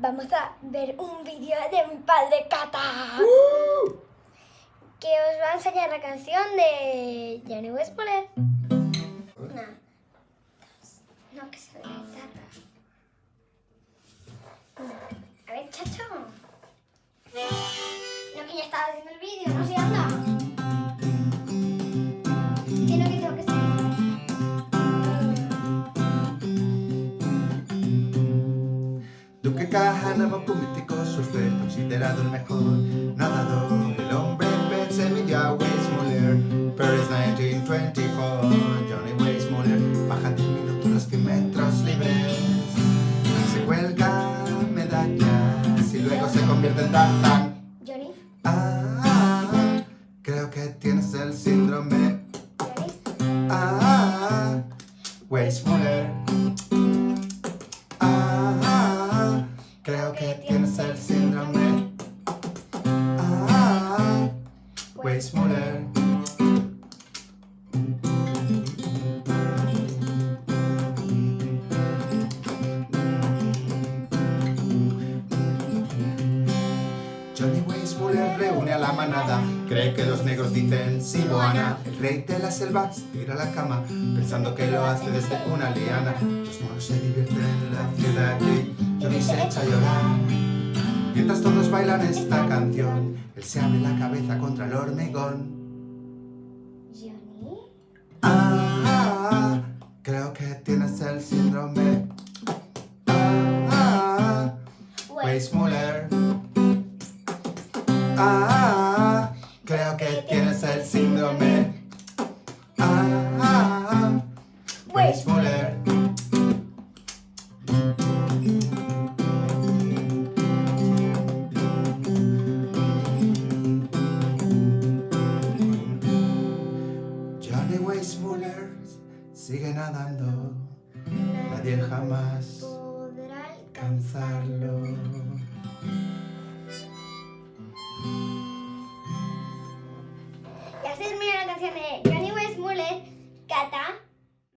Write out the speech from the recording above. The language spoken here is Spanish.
vamos a ver un vídeo de mi padre Cata. ¡Uh! Que os va a enseñar la canción de Johnny Westmoreland. Una, dos, no que se vea la guitarra. Una. A ver, chacho. No, que ya estaba haciendo el vídeo, no Duque Kahanamoku, mítico surfer, considerado el mejor nadador. El hombre pez se midió a Weissmuller, Paris 1924. Johnny Weissmuller baja en 10 minutos los 100 metros libres. Se cuelga medallas y luego se convierte en Tarzán. Johnny, Ah, ah, creo que tienes el síndrome. Johnny. Ah. Ah, que tienes Johnny Weissmuller reúne a la manada. Cree que los negros dicen Siboana El rey de la selva se tira a la cama Pensando que lo hace desde una liana. Los monos se divierten en la ciudad y Johnny se echa a llorar. Mientras todos bailan esta canción Él se abre la cabeza contra el hormigón. Johnny. Ah, ah, creo que tienes el síndrome. Ah, ah, Weissmuller Ah, creo que tienes el síndrome. Ah, Weissmuller. Johnny Weissmuller sigue nadando. Nadie jamás podrá alcanzarlo. Alexandre, Johnny Westmuller, Kata,